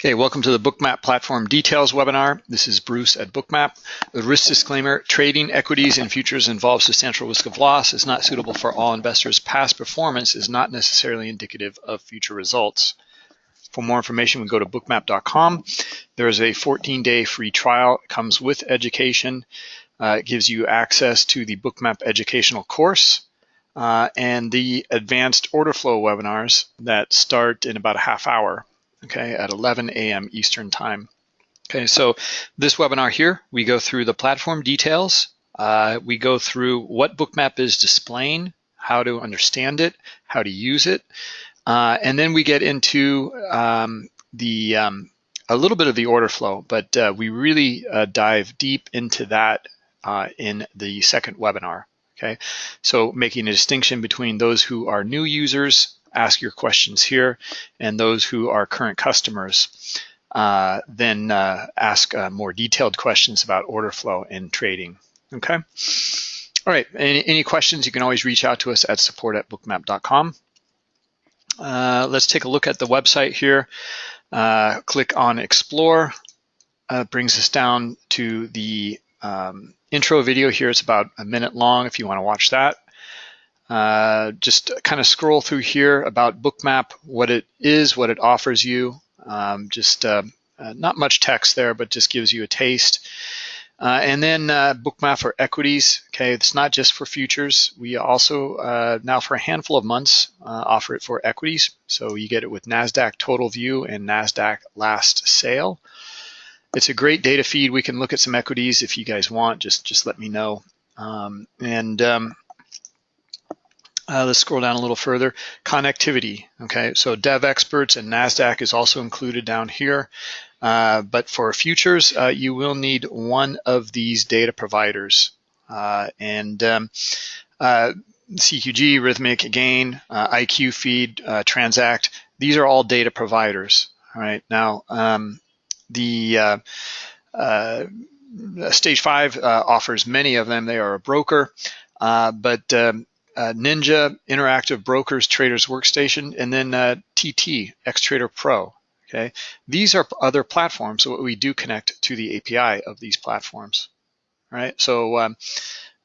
Okay, welcome to the Bookmap Platform Details webinar. This is Bruce at Bookmap. The risk disclaimer, trading equities and futures involves substantial risk of loss, is not suitable for all investors. Past performance is not necessarily indicative of future results. For more information, we go to bookmap.com. There is a 14-day free trial. It comes with education. Uh, it gives you access to the Bookmap educational course uh, and the advanced order flow webinars that start in about a half hour okay, at 11 a.m. Eastern Time. Okay, so this webinar here, we go through the platform details. Uh, we go through what Bookmap is displaying, how to understand it, how to use it, uh, and then we get into um, the um, a little bit of the order flow, but uh, we really uh, dive deep into that uh, in the second webinar. Okay, so making a distinction between those who are new users ask your questions here, and those who are current customers uh, then uh, ask uh, more detailed questions about order flow and trading. Okay. All right. Any, any questions? You can always reach out to us at support at bookmap.com. Uh, let's take a look at the website here. Uh, click on Explore. Uh, brings us down to the um, intro video here. It's about a minute long if you want to watch that. Uh, just kind of scroll through here about Bookmap, what it is, what it offers you. Um, just uh, uh, not much text there, but just gives you a taste. Uh, and then uh, Bookmap for equities. Okay, it's not just for futures. We also uh, now for a handful of months offer it for equities. So you get it with Nasdaq Total View and Nasdaq Last Sale. It's a great data feed. We can look at some equities if you guys want. Just just let me know. Um, and um, uh, let's scroll down a little further. Connectivity, okay? So Dev Experts and NASDAQ is also included down here. Uh, but for futures, uh, you will need one of these data providers. Uh, and um, uh, CQG, Rithmic, again, uh, IQ Feed, Transact, these are all data providers, all right? Now, um, the Stage 5 offers many of them. They are a broker, but um, uh, Ninja Interactive Brokers Traders Workstation, and then uh, TT XTrader Pro. Okay, these are other platforms. So we do connect to the API of these platforms. Right, so um,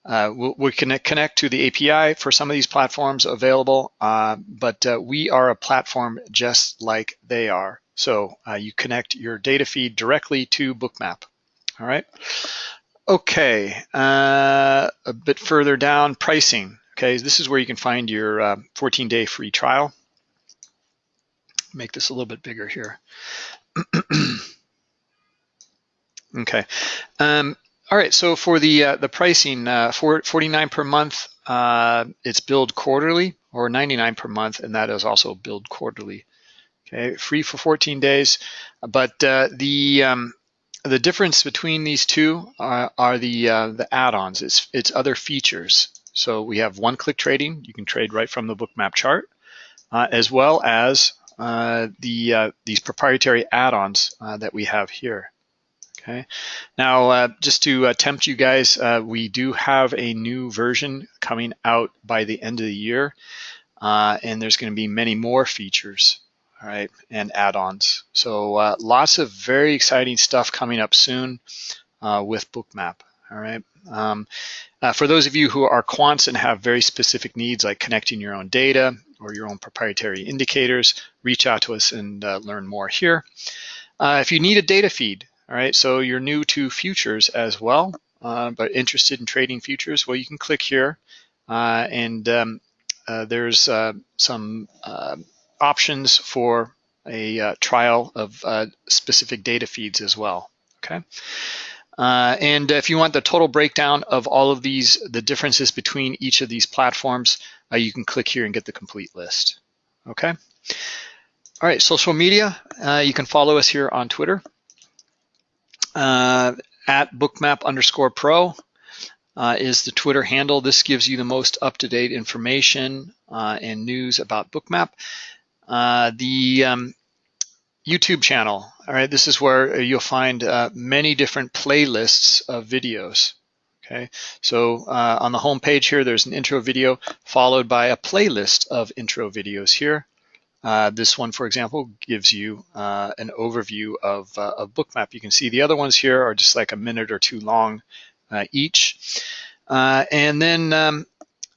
uh, we'll, we can connect to the API for some of these platforms available, uh, but uh, we are a platform just like they are. So uh, you connect your data feed directly to Bookmap. All right. Okay, uh, a bit further down, pricing. Okay, this is where you can find your 14-day uh, free trial. Make this a little bit bigger here. okay. Um, all right, so for the uh, the pricing, uh, for 49 per month, uh, it's billed quarterly, or 99 per month, and that is also billed quarterly. Okay, free for 14 days, but uh, the um, the difference between these two are, are the uh, the add-ons. It's it's other features. So we have one-click trading. You can trade right from the bookmap chart, uh, as well as uh, the uh, these proprietary add-ons uh, that we have here. Okay. Now, uh, just to tempt you guys, we do have a new version coming out by the end of the year, and there's going to be many more features all right, and add-ons. So uh, lots of very exciting stuff coming up soon uh, with Bookmap, all right. Um, uh, for those of you who are quants and have very specific needs like connecting your own data or your own proprietary indicators, reach out to us and uh, learn more here. Uh, if you need a data feed, all right, so you're new to futures as well, uh, but interested in trading futures, well, you can click here uh, and um, there's some options for a trial of specific data feeds as well, okay? Uh, and if you want the total breakdown of all of these, the differences between each of these platforms, uh, you can click here and get the complete list. Okay. All right, social media. Uh, you can follow us here on Twitter uh, at bookmap underscore pro uh, is the Twitter handle. This gives you the most up-to-date information uh, and news about Bookmap. the um, YouTube channel. All right, this is where you'll find uh, many different playlists of videos. Okay, so uh, on the home page here, there's an intro video followed by a playlist of intro videos here. Uh, this one, for example, gives you uh, an overview of, uh, of Bookmap. You can see the other ones here are just like a minute or two long uh, each. Uh, and then um,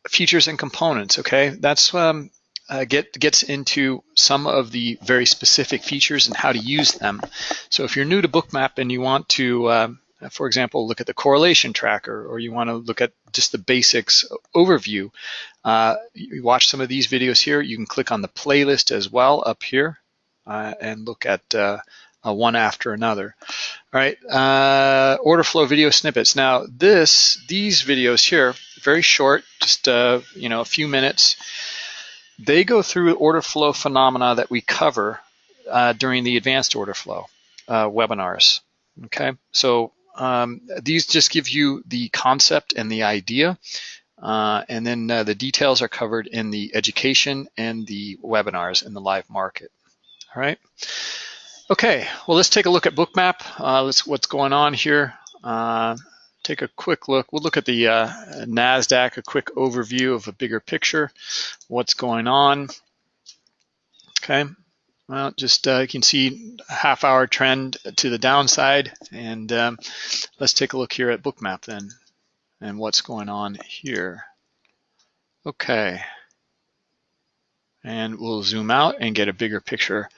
features and components, okay? That's um, uh, get, gets into some of the very specific features and how to use them. So if you're new to Bookmap and you want to, um, for example, look at the correlation tracker, or you want to look at just the basics overview, uh, you watch some of these videos here. You can click on the playlist as well up here uh, and look at uh, one after another. All right, uh, order flow video snippets. Now this, these videos here, very short, just uh, you know a few minutes. They go through order flow phenomena that we cover uh, during the advanced order flow webinars. Okay, so um, these just give you the concept and the idea. Uh, and then uh, the details are covered in the education and the webinars in the live market. All right. Okay, well, let's take a look at Bookmap. Uh, let's what's going on here. Take a quick look. We'll look at the uh, NASDAQ, a quick overview of a bigger picture, what's going on. Okay, well, just uh, you can see a half hour trend to the downside. And um, let's take a look here at Bookmap then and what's going on here. Okay. And we'll zoom out and get a bigger picture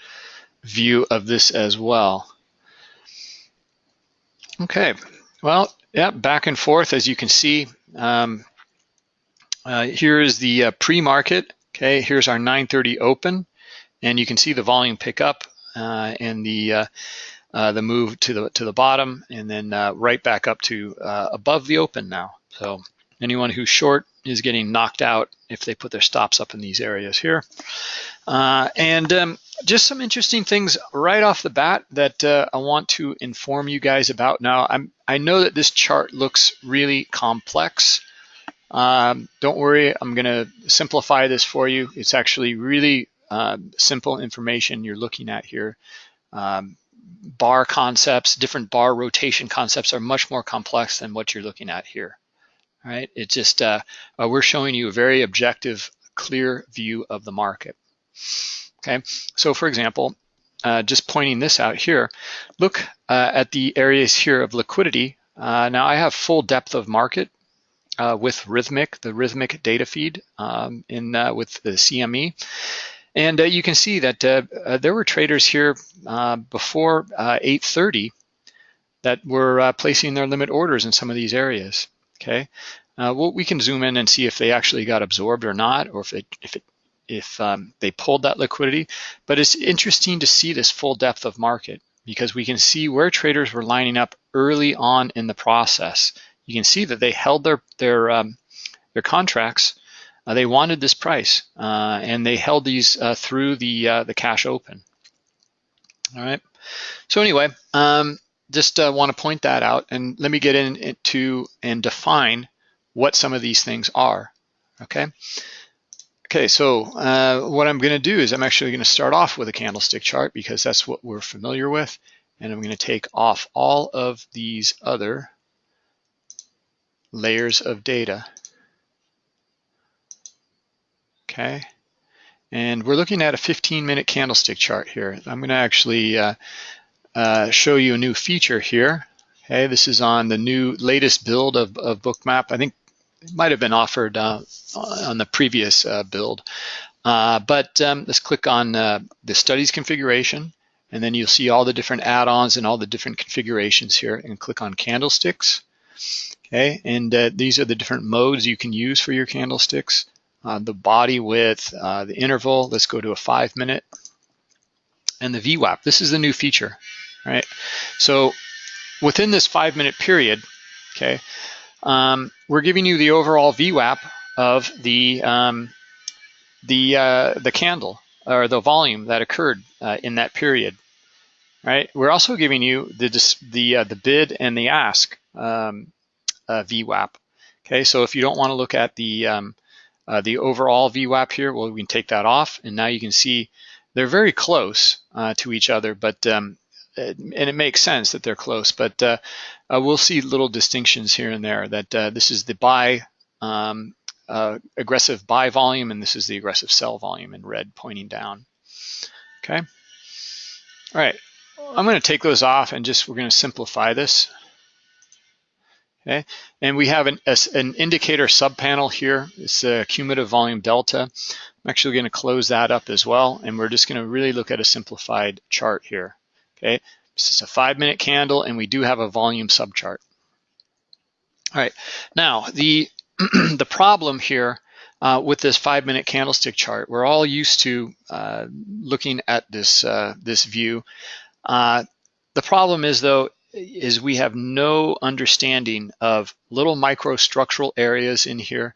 view of this as well. Okay, well, yeah, back and forth as you can see. Um, uh, here is the uh, pre-market. Okay, here's our 930 open and you can see the volume pick up uh, and the uh, uh, the move to the to the bottom and then uh, right back up to above the open now. So anyone who's short is getting knocked out if they put their stops up in these areas here. Uh, and um, just some interesting things right off the bat that I want to inform you guys about. Now I'm I know that this chart looks really complex. Um, don't worry, I'm going to simplify this for you. It's actually really uh, simple information you're looking at here. Um, bar concepts, different bar rotation concepts are much more complex than what you're looking at here. Right, it's just uh, uh, we're showing you a very objective, clear view of the market. Okay, so for example, uh, just pointing this out here, look uh, at the areas here of liquidity. Uh, now I have full depth of market uh, with Rithmic, the Rithmic data feed um, in with the CME. And you can see that there were traders here before 8.30 that were placing their limit orders in some of these areas, okay? well, we can zoom in and see if they actually got absorbed or not, or if it, if it if um, they pulled that liquidity. But it's interesting to see this full depth of market because we can see where traders were lining up early on in the process. You can see that they held their their um, their contracts uh, they wanted this price, uh, and they held these uh, through the the cash open. All right. So anyway, um, just want to point that out, and let me get into and define what some of these things are. Okay. Okay, so uh, what I'm going to do is I'm actually going to start off with a candlestick chart because that's what we're familiar with. And I'm going to take off all of these other layers of data okay? And we're looking at a 15 minute candlestick chart here. I'm gonna actually uh, uh, show you a new feature here. This is on the new latest build of, of Bookmap. I think it might have been offered uh, on the previous uh, build. Uh, but um, let's click on uh, the studies configuration and then you'll see all the different add-ons and all the different configurations here and click on candlesticks. Okay, and these are the different modes you can use for your candlesticks the body width, the interval, let's go to a five minute, and the VWAP. This is the new feature, right? So within this five minute period, okay, um, we're giving you the overall VWAP of the um, the uh, the candle or the volume that occurred uh, in that period, right? We're also giving you the the uh, the bid and the ask um, uh, VWAP. Okay, so if you don't want to look at the um, uh, the overall VWAP here, well, we can take that off, and now you can see they're very close uh, to each other, but um, and it makes sense that they're close, but uh, uh we'll see little distinctions here and there that uh, this is the buy um, uh, aggressive buy volume, and this is the aggressive sell volume in red pointing down. okay? All right, I'm gonna take those off and just, we're gonna simplify this. Okay, and we have an, an indicator subpanel here. It's a cumulative volume delta. I'm actually gonna close that up as well, and we're just gonna really look at a simplified chart here. Okay, this is a five minute candle, and we do have a volume subchart. All right, now the, the problem here uh, with this five minute candlestick chart, we're all used to uh, looking at this, uh, this view. Uh, the problem is though, is we have no understanding of little microstructural areas in here.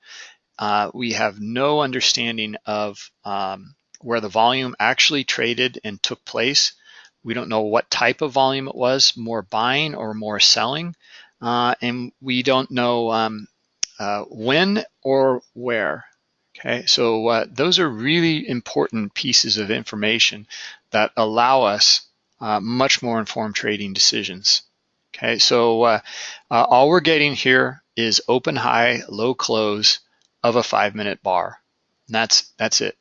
Uh, we have no understanding of um, where the volume actually traded and took place. We don't know what type of volume it was, more buying or more selling. Uh, and we don't know um, uh, when or where. Okay, so uh, those are really important pieces of information that allow us uh, much more informed trading decisions. Okay, so uh, uh, all we're getting here is open high, low close of a five minute bar. And that's, that's it.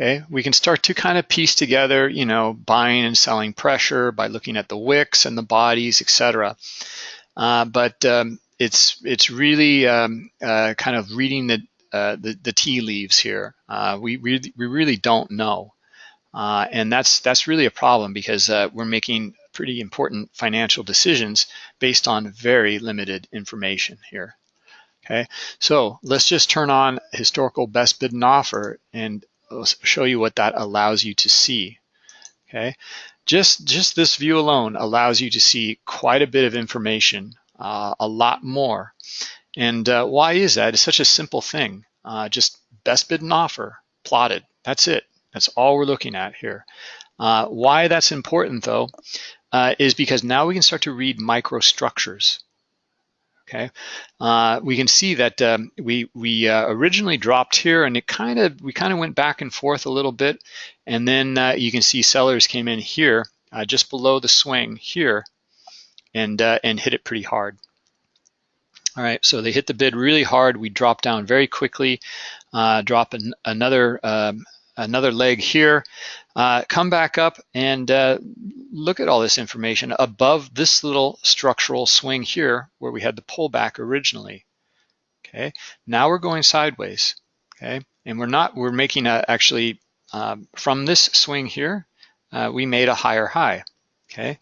Okay, we can start to kind of piece together, you know, buying and selling pressure by looking at the wicks and the bodies, etc. Uh, but um, it's it's really um, uh, kind of reading the, uh, the, the tea leaves here. Uh, we really we really don't know, uh, and that's that's really a problem because uh, we're making pretty important financial decisions based on very limited information here. Okay, so let's just turn on historical best bid and offer and Show you what that allows you to see. Okay, just, just this view alone allows you to see quite a bit of information, uh, a lot more. And uh, why is that? It's such a simple thing. Uh, just best bid and offer plotted. That's it. That's all we're looking at here. Uh, why that's important though uh, is because now we can start to read microstructures. Okay, uh, we can see that um, we we uh, originally dropped here, and it kind of we kind of went back and forth a little bit, and then uh, you can see sellers came in here uh, just below the swing here, and uh, and hit it pretty hard. All right, so they hit the bid really hard. We dropped down very quickly, uh, drop an, another um, another leg here, uh, come back up and uh, look at all this information above this little structural swing here where we had the pullback originally. Okay, now we're going sideways. Okay, and we're not, we're making a, actually um, from this swing here, uh, we made a higher high. Okay,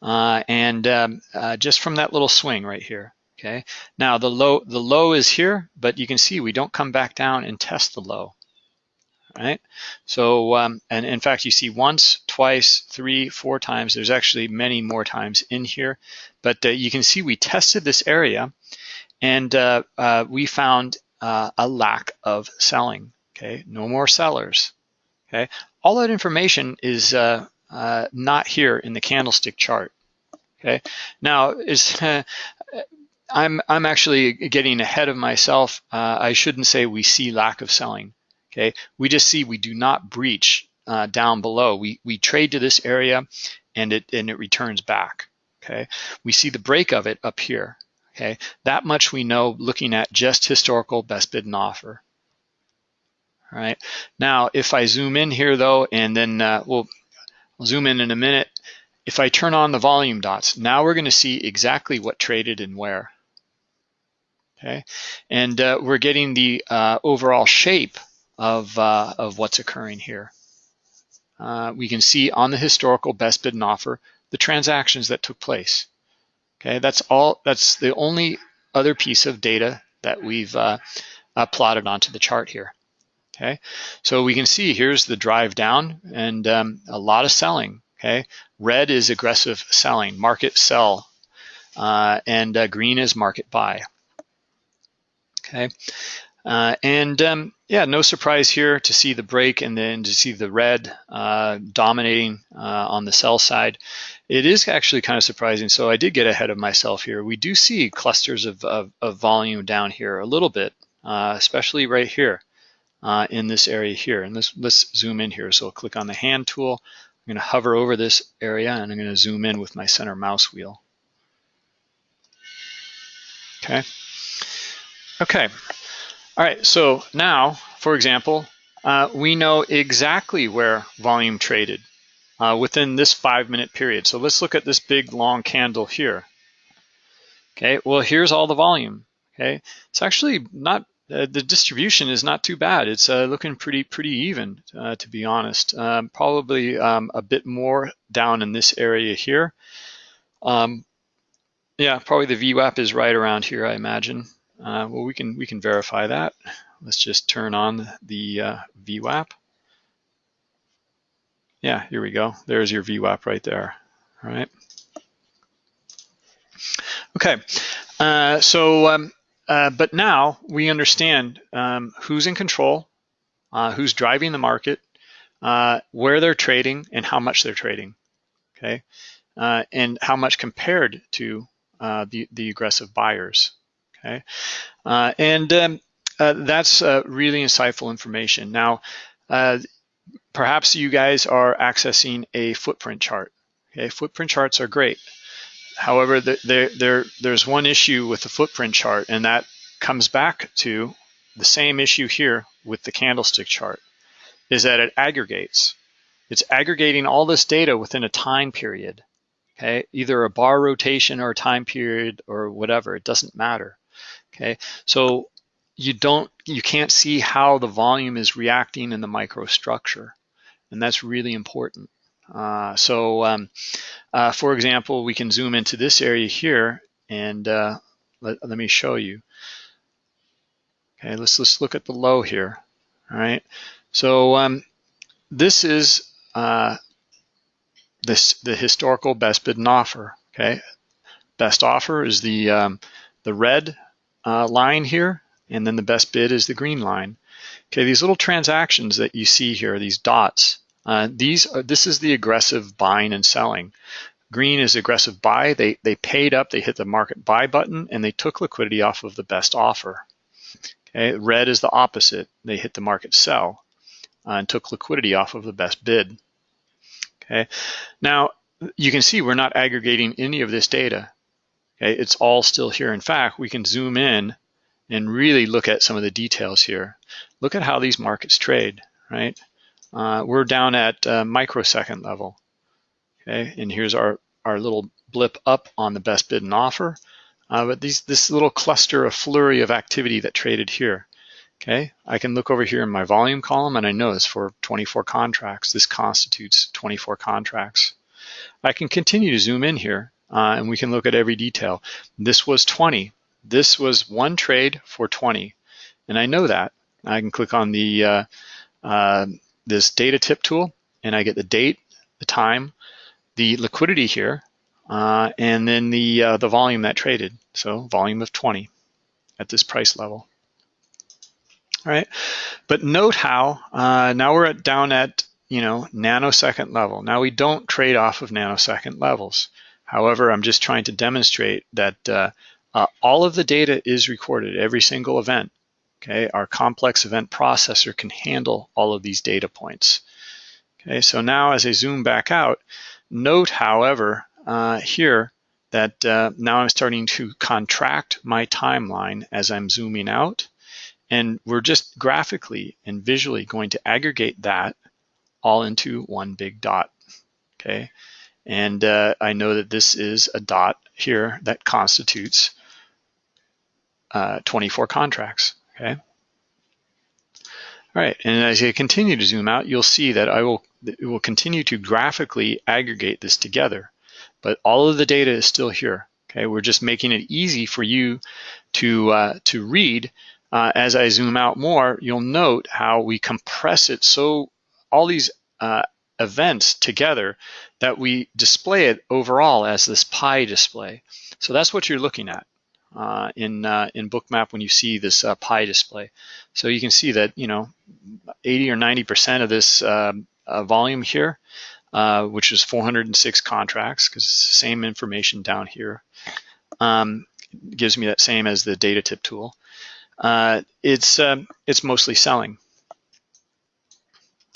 uh, and um, uh, just from that little swing right here. Okay, now the low, the low is here, but you can see we don't come back down and test the low right? So, um, and in fact, you see once, twice, three, four times. There's actually many more times in here. But uh, you can see we tested this area and uh, uh, we found uh, a lack of selling, okay? No more sellers, okay? All that information is uh, uh, not here in the candlestick chart, okay? Now, is I'm, I'm actually getting ahead of myself. I shouldn't say we see lack of selling Okay, we just see we do not breach uh, down below. We we trade to this area, and it and it returns back. Okay, we see the break of it up here. Okay, that much we know looking at just historical best bid and offer. All right, now if I zoom in here though, and then uh, we'll, zoom in in a minute. If I turn on the volume dots, now we're going to see exactly what traded and where. Okay, and uh, we're getting the uh, overall shape of, uh, of what's occurring here. Uh, we can see on the historical best bid and offer the transactions that took place. Okay, that's all. That's the only other piece of data that we've uh, uh, plotted onto the chart here. Okay, so we can see here's the drive down and um, a lot of selling. Okay, red is aggressive selling, market sell, uh, and uh, green is market buy. Okay, uh, and um, yeah, no surprise here to see the break and then to see the red uh, dominating uh, on the sell side. It is actually kind of surprising. So I did get ahead of myself here. We do see clusters of, of, of volume down here a little bit, uh, especially right here uh, in this area here. And let's, let's zoom in here. So I'll click on the hand tool. I'm going to hover over this area and I'm going to zoom in with my center mouse wheel. Okay. Okay. All right, so now, for example, uh, we know exactly where volume traded. uh, within this five minute period. So let's look at this big long candle here. Okay, well, here's all the volume. Okay, it's actually not, uh, the distribution is not too bad. It's uh, looking pretty, pretty even, uh, to be honest. Um, probably um, a bit more down in this area here. Um, yeah, probably the VWAP is right around here, I imagine. Uh, well, we can we can verify that. Let's just turn on the uh, VWAP. Yeah, here we go. There's your VWAP right there. All right. Okay, uh, so um, uh, but now we understand um, who's in control, uh, who's driving the market, uh, where they're trading, and how much they're trading. Okay, and how much compared to the the aggressive buyers. Okay, uh, and um, uh, that's uh, really insightful information. Now, perhaps you guys are accessing a footprint chart. Okay, footprint charts are great. However, there, there, there's one issue with the footprint chart, and that comes back to the same issue here with the candlestick chart, is that it aggregates. It's aggregating all this data within a time period, okay? Either a bar rotation or a time period or whatever, it doesn't matter, okay? So you don't, you can't see how the volume is reacting in the microstructure, and that's really important. Uh, so um, uh, for example, we can zoom into this area here and uh, let, let me show you. Okay, let's, let's look at the low here. All right, so um, this is uh, this the historical best bid and offer. Okay, best offer is the um, the red uh, line here, and then the best bid is the green line. Okay, these little transactions that you see here, these dots, uh, these are, this is the aggressive buying and selling. Green is aggressive buy. They, they paid up, they hit the market buy button, and they took liquidity off of the best offer. Okay, red is the opposite. They hit the market sell uh, and took liquidity off of the best bid. Okay, now you can see we're not aggregating any of this data. Okay, it's all still here. In fact, we can zoom in and really look at some of the details here. Look at how these markets trade, right? Uh, we're down at uh, microsecond level. Okay, and here's our, our little blip up on the best bid and offer. Uh, but these, this little cluster of flurry of activity that traded here. Okay, I can look over here in my volume column and I notice for 24 contracts, this constitutes 24 contracts. I can continue to zoom in here uh, and we can look at every detail. This was 20. This was one trade for 20. And I know that. I can click on the uh, uh, this data tip tool and I get the date, the time, the liquidity here, uh, and then the, uh, the volume that traded. So volume of 20 at this price level. All right, but note how uh, now we're at, down at you know nanosecond level. Now we don't trade off of nanosecond levels. However, I'm just trying to demonstrate that uh, uh, all of the data is recorded, every single event. Okay, our complex event processor can handle all of these data points. Okay, so now as I zoom back out, note, however, uh, here that uh, now I'm starting to contract my timeline as I'm zooming out. And we're just graphically and visually going to aggregate that all into one big dot, okay? And uh, I know that this is a dot here that constitutes uh, 24 contracts okay? All right, and as I continue to zoom out, you'll see that I will, it will continue to graphically aggregate this together, but all of the data is still here, okay? We're just making it easy for you to, uh, to read. Uh, as I zoom out more, you'll note how we compress it so all these uh, events together that we display it overall as this pie display. So that's what you're looking at uh, in uh, in Bookmap when you see this uh, pie display. So you can see that you know 80 or 90 percent of this um, uh, volume here, uh, which is 406 contracts, because it's the same information down here, um, gives me that same as the data tip tool. Uh, it's um, it's mostly selling.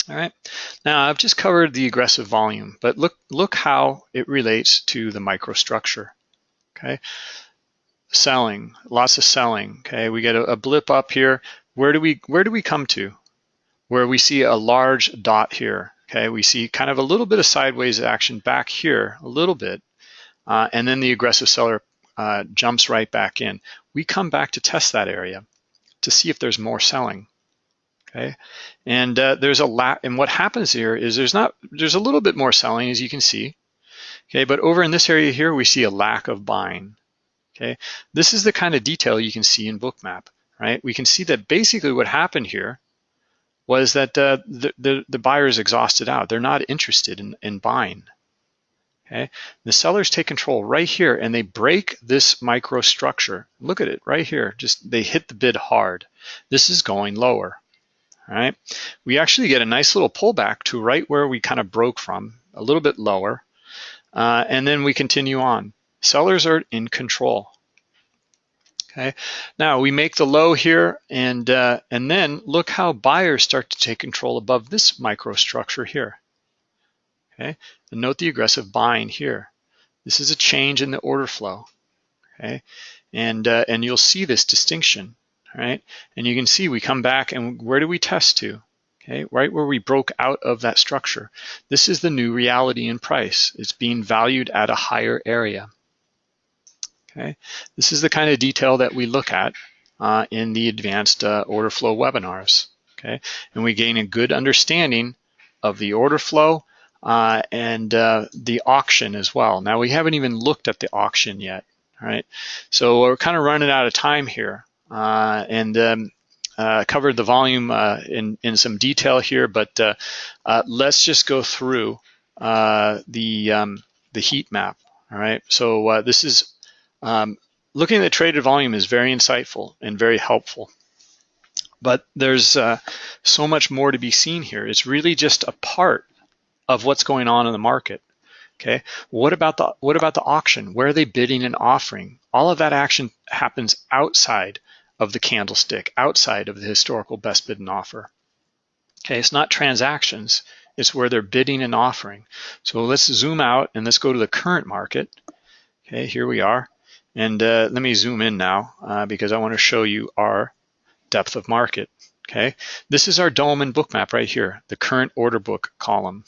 All right, now I've just covered the aggressive volume, but look look how it relates to the microstructure. Okay, selling, lots of selling. Okay, we get a, a blip up here. Where do we where do we come to? Where we see a large dot here. Okay, we see kind of a little bit of sideways action back here, a little bit, uh, and then the aggressive seller uh, jumps right back in. We come back to test that area to see if there's more selling. Okay, and uh, there's a lot. And what happens here is there's not there's a little bit more selling as you can see. Okay, but over in this area here we see a lack of buying. Okay, this is the kind of detail you can see in Bookmap, right? We can see that basically what happened here was that uh, the, the, the buyer is exhausted out. They're not interested in, in buying. Okay, the sellers take control right here and they break this microstructure. Look at it right here. Just they hit the bid hard. This is going lower. Right, we actually get a nice little pullback to right where we kind of broke from, a little bit lower, uh, and then we continue on. Sellers are in control. Okay, now we make the low here, and uh, and then look how buyers start to take control above this microstructure here. Okay, and note the aggressive buying here. This is a change in the order flow. Okay, and uh, and you'll see this distinction. Right, and you can see we come back and where do we test to? Okay, right where we broke out of that structure. This is the new reality in price. It's being valued at a higher area. Okay, this is the kind of detail that we look at uh, in the advanced uh, order flow webinars. Okay, and we gain a good understanding of the order flow uh, and uh, the auction as well. Now we haven't even looked at the auction yet. All right, so we're kind of running out of time here, and um, uh, covered the volume in in some detail here, but let's just go through the um, the heat map. All right, so this is um, looking at the traded volume is very insightful and very helpful. But there's uh, so much more to be seen here. It's really just a part of what's going on in the market. Okay, what about the what about the auction? Where are they bidding and offering? All of that action happens outside of the candlestick, outside of the historical best bid and offer. Okay, it's not transactions, it's where they're bidding and offering. So let's zoom out and let's go to the current market. Okay, here we are. And uh, let me zoom in now uh, because I want to show you our depth of market. Okay, this is our DOM and bookmap right here, the current order book column.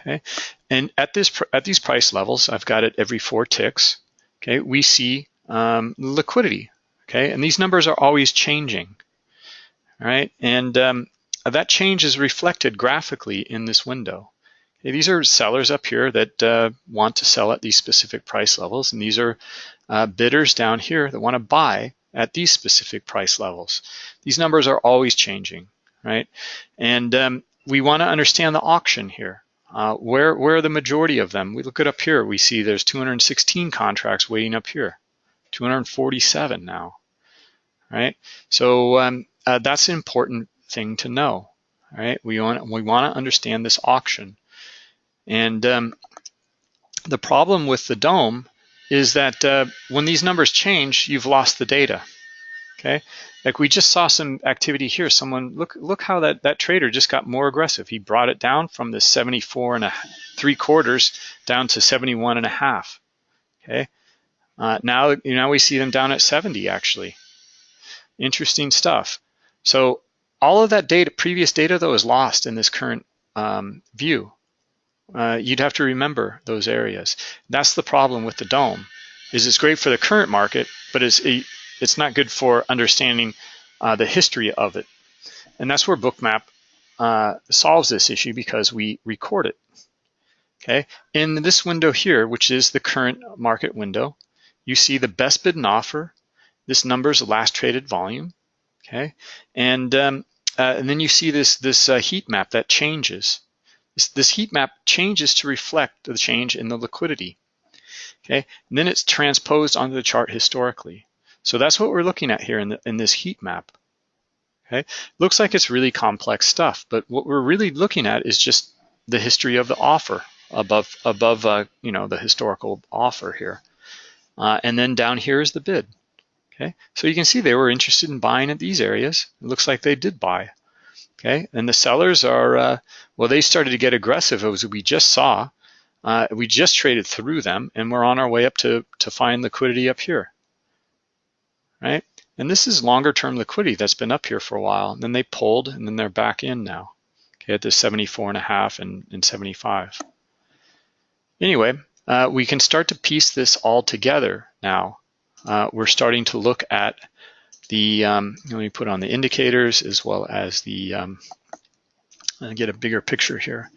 Okay, and at this at these price levels, I've got it every four ticks. Okay, we see um, liquidity. Okay, and these numbers are always changing. Right, and um, that change is reflected graphically in this window. These are sellers up here that uh, want to sell at these specific price levels, and these are uh, bidders down here that want to buy at these specific price levels. These numbers are always changing, right? And um, we want to understand the auction here. Uh, where, where are the majority of them? We look at up here, we see there's 216 contracts waiting up here, 247 now, right? So um, uh, that's an important thing to know, right? We want, we want to understand this auction. And um, the problem with the DOM is that uh, when these numbers change, you've lost the data. Okay, like we just saw some activity here. Someone look look how that that trader just got more aggressive. He brought it down from the 74 and a three quarters down to 71 and a half. Okay, uh, now now we see them down at 70 actually. Interesting stuff. So all of that data, previous data though, is lost in this current um, view uh, you'd have to remember those areas. That's the problem with the DOM, is it's great for the current market, but it's, it's not good for understanding uh, the history of it. And that's where Bookmap uh, solves this issue because we record it. Okay, in this window here, which is the current market window, you see the best bid and offer. This number is the last traded volume. Okay, and um, uh, and then you see this this uh, heat map that changes. This, this heat map changes to reflect the change in the liquidity. Okay, and then it's transposed onto the chart historically. So that's what we're looking at here in, the, in this heat map. Okay, looks like it's really complex stuff, but what we're really looking at is just the history of the offer above above uh, you know the historical offer here, uh, and then down here is the bid. Okay, so you can see they were interested in buying at these areas. It looks like they did buy. Okay, and the sellers are, uh, well, they started to get aggressive It as we just saw. Uh, we just traded through them and we're on our way up to, to find liquidity up here, right? And this is longer term liquidity that's been up here for a while. And then they pulled and then they're back in now. okay, at the 74 and a half and, and 75. Anyway, uh, we can start to piece this all together now. Uh, we're starting to look at the, um, let me put on the indicators as well as the, um, get a bigger picture here.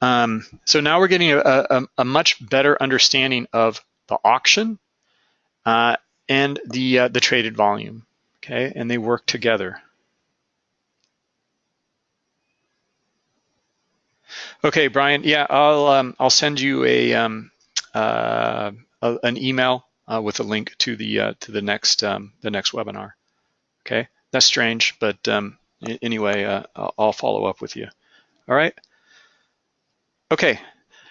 Um, so now we're getting a, a, a, much better understanding of the auction uh, and the, uh, the traded volume, okay? And they work together. Okay, Brian. Yeah, I'll um, I'll send you a, um, uh, a an email uh, with a link to the uh, to the next um, the next webinar. Okay, that's strange, but um, anyway, uh, I'll follow up with you. All right. Okay.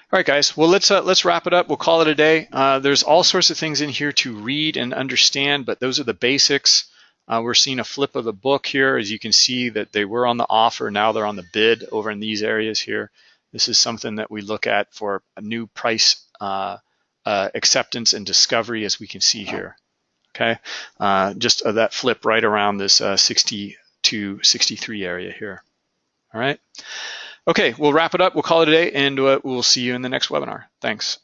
All right, guys. Well, let's uh, let's wrap it up. We'll call it a day. Uh, there's all sorts of things in here to read and understand, but those are the basics. we're seeing a flip of the book here, as you can see that they were on the offer. Now they're on the bid over in these areas here. This is something that we look at for a new price uh, uh, acceptance and discovery as we can see here. Okay, uh, just uh, that flip right around this uh, 60 to 63 area here. All right. Okay, we'll wrap it up. We'll call it a day and uh, we'll see you in the next webinar. Thanks.